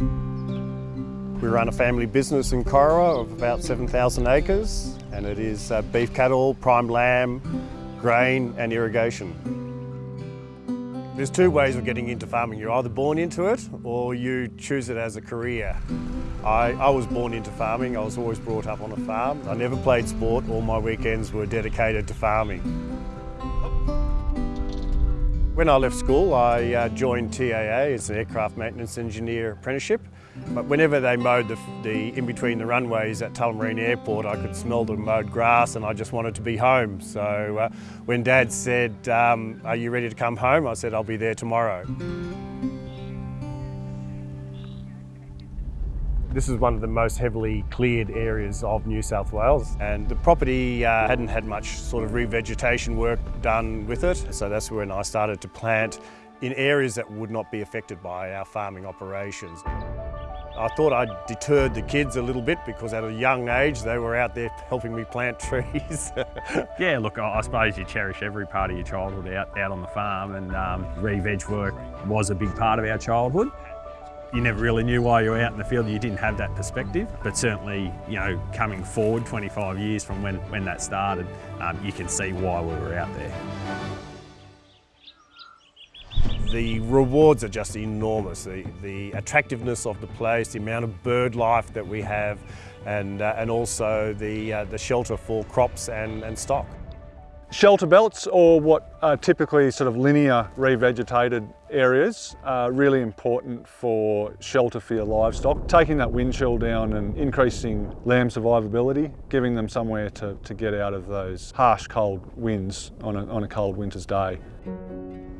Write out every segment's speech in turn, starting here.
We run a family business in Corowa of about 7,000 acres and it is uh, beef cattle, prime lamb, grain and irrigation. There's two ways of getting into farming. You're either born into it or you choose it as a career. I, I, was born into farming. I was always brought up on a farm. I never played sport. All my weekends were dedicated to farming. When I left school, I uh, joined TAA as an aircraft maintenance engineer apprenticeship. But whenever they mowed the, the in between the runways at Tullamarine Airport, I could smell the mowed grass and I just wanted to be home. So uh, when Dad said, um, are you ready to come home? I said, I'll be there tomorrow. This is one of the most heavily cleared areas of New South Wales and the property uh, hadn't had much sort of revegetation work done with it. So that's when I started to plant in areas that would not be affected by our farming operations. I thought I'd deterred the kids a little bit because at a young age they were out there helping me plant trees. yeah, look, I suppose you cherish every part of your childhood out, out on the farm and um, re-veg work was a big part of our childhood you never really knew why you were out in the field, you didn't have that perspective. But certainly, you know, coming forward 25 years from when, when that started, um, you can see why we were out there. The rewards are just enormous. The, the attractiveness of the place, the amount of bird life that we have, and, uh, and also the, uh, the shelter for crops and, and stock. Shelter belts or what are typically sort of linear revegetated areas are really important for shelter for your livestock. Taking that wind chill down and increasing lamb survivability, giving them somewhere to, to get out of those harsh cold winds on a, on a cold winter's day.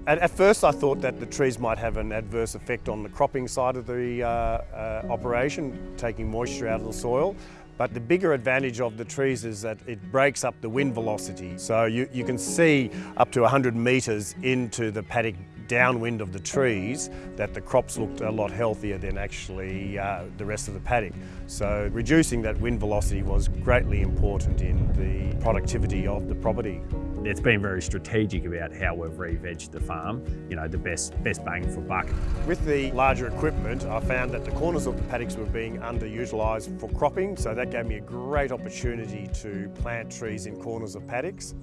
At, at, first I thought that the trees might have an adverse effect on the cropping side of the uh, uh, operation, taking moisture out of the soil. But the bigger advantage of the trees is that it breaks up the wind velocity. So you, you can see up to 100 metres into the paddock downwind of the trees that the crops looked a lot healthier than actually uh, the rest of the paddock. So reducing that wind velocity was greatly important in the productivity of the property. It's been very strategic about how we've re-vegged the farm, you know, the best, best bang for buck. With the larger equipment, I found that the corners of the paddocks were being underutilised for cropping, so that gave me a great opportunity to plant trees in corners of paddocks.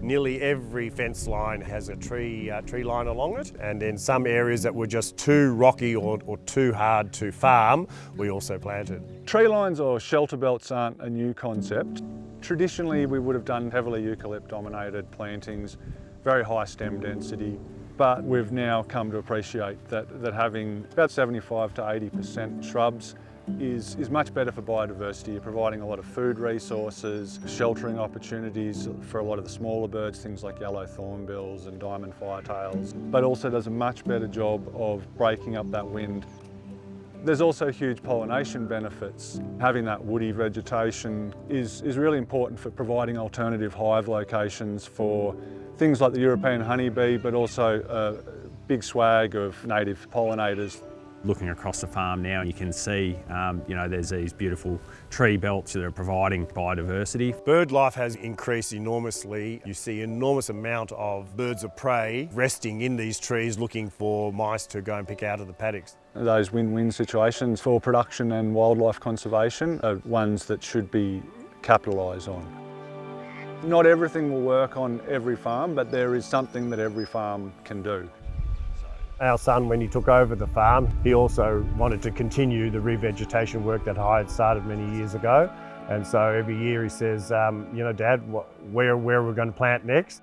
Nearly every fence line has a tree, uh, tree line along it and in some areas that were just too rocky or, or too hard to farm, we also planted. Tree lines or shelter belts aren't a new concept. Traditionally we would have done heavily eucalypt dominated plantings, very high stem density, but we've now come to appreciate that, that having about 75 to 80% shrubs is, is much better for biodiversity. You're providing a lot of food resources, sheltering opportunities for a lot of the smaller birds, things like yellow thornbills and diamond firetails, but also does a much better job of breaking up that wind. There's also huge pollination benefits. Having that woody vegetation is, is really important for providing alternative hive locations for things like the European honeybee, but also a big swag of native pollinators looking across the farm now you can see um, you know there's these beautiful tree belts that are providing biodiversity. Bird life has increased enormously. You see enormous amount of birds of prey resting in these trees looking for mice to go and pick out of the paddocks. Those win-win situations for production and wildlife conservation are ones that should be capitalised on. Not everything will work on every farm, but there is something that every farm can do. Our son, when he took over the farm, he also wanted to continue the revegetation work that I had started many years ago. And so every year he says, um, you know, Dad, where, where are we going to plant next?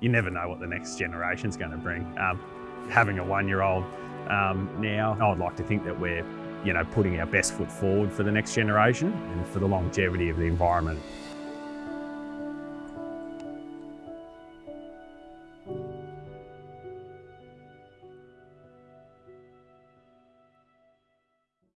You never know what the next generation's going to bring. Um, having a one-year-old um, now, I would like to think that we're, you know, putting our best foot forward for the next generation and for the longevity of the environment.